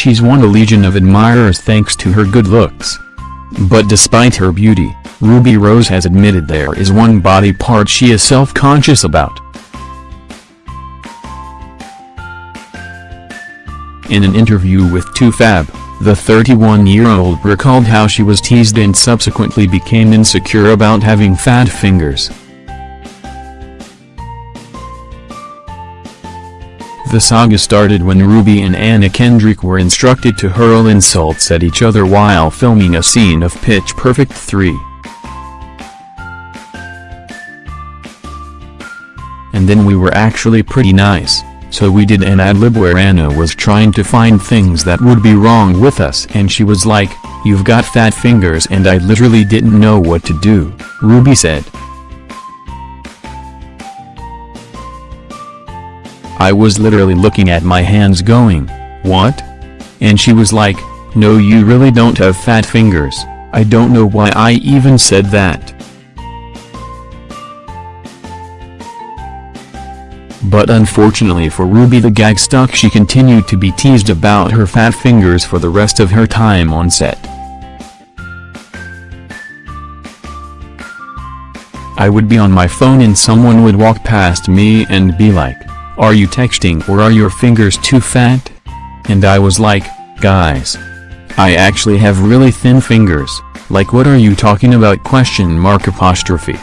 She's won a legion of admirers thanks to her good looks. But despite her beauty, Ruby Rose has admitted there is one body part she is self-conscious about. In an interview with 2Fab, the 31-year-old recalled how she was teased and subsequently became insecure about having fat fingers. The saga started when Ruby and Anna Kendrick were instructed to hurl insults at each other while filming a scene of Pitch Perfect 3. And then we were actually pretty nice, so we did an ad-lib where Anna was trying to find things that would be wrong with us and she was like, you've got fat fingers and I literally didn't know what to do, Ruby said. I was literally looking at my hands going, what? And she was like, no you really don't have fat fingers, I don't know why I even said that. But unfortunately for Ruby the gag stuck she continued to be teased about her fat fingers for the rest of her time on set. I would be on my phone and someone would walk past me and be like, are you texting or are your fingers too fat? And I was like, guys. I actually have really thin fingers, like what are you talking about question mark apostrophe.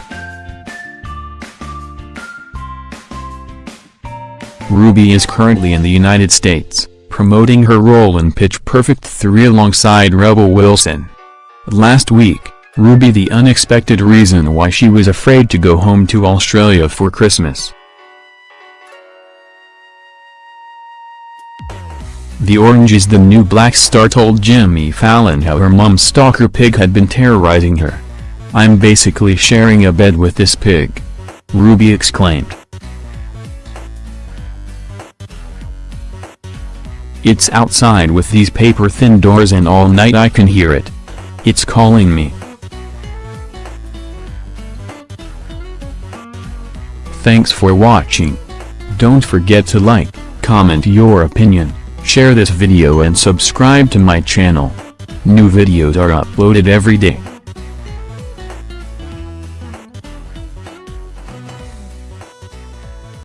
Ruby is currently in the United States, promoting her role in Pitch Perfect 3 alongside Rebel Wilson. Last week, Ruby the unexpected reason why she was afraid to go home to Australia for Christmas. The Orange is the New Black star told Jimmy Fallon how her mom's stalker pig had been terrorizing her. I'm basically sharing a bed with this pig. Ruby exclaimed. It's outside with these paper-thin doors and all night I can hear it. It's calling me. Thanks for watching. Don't forget to like, comment your opinion, share this video and subscribe to my channel. New videos are uploaded every day.